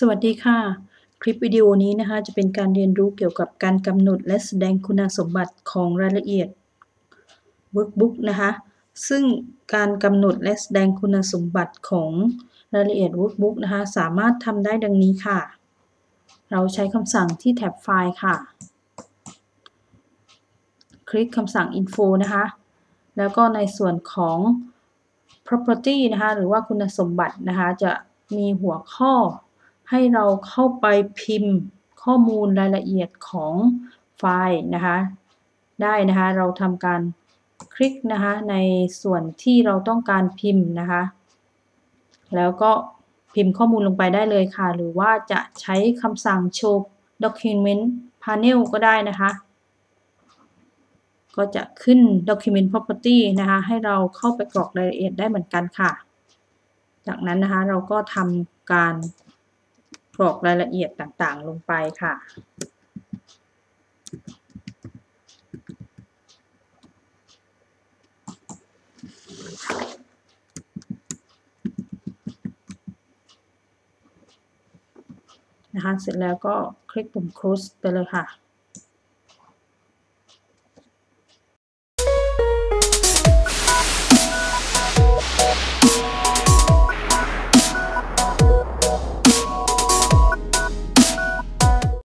สวัสดีค่ะ คลิปวิดีโอนี้นะคะจะเป็นการเรียนรู้เกี่ยวกับการกำหนดและแสดงคุณสมบัติของรายละเอียด Workbook นะคะซึ่งการกำหนดและแสดงคุณสมบัติของรายละเอียด Workbook นะคะสามารถทำได้ดังนี้ค่ะ เราใช้คำสั่งที่แท็บไฟล์ค่ะ คลิกคำสั่ง info นะคะแล้วก็ในส่วนของ property นะคะหรือว่าคุณสมบัตินะคะจะมีหัวข้อ ให้เราเข้าไปพิมพ์ข้อมูลรายละเอียดของไฟล์นะคะ ได้นะคะ เราทำการคลิกนะคะในส่วนที่เราต้องการพิมพ์นะคะ แล้วก็พิมพ์ข้อมูลลงไปได้เลยค่ะ หรือว่าจะใช้คำสั่ง show document panel ก็ได้นะคะ ก็จะขึ้น document property นะคะ ให้เราเข้าไปกรอกรายละเอียดได้เหมือนกันค่ะ จากนั้นนะคะเราก็ทำการ กรอกรายละเอียดต่างๆ ลงไปค่ะ นะคะ เสร็จแล้วก็คลิกปุ่ม close ไปเลยค่ะ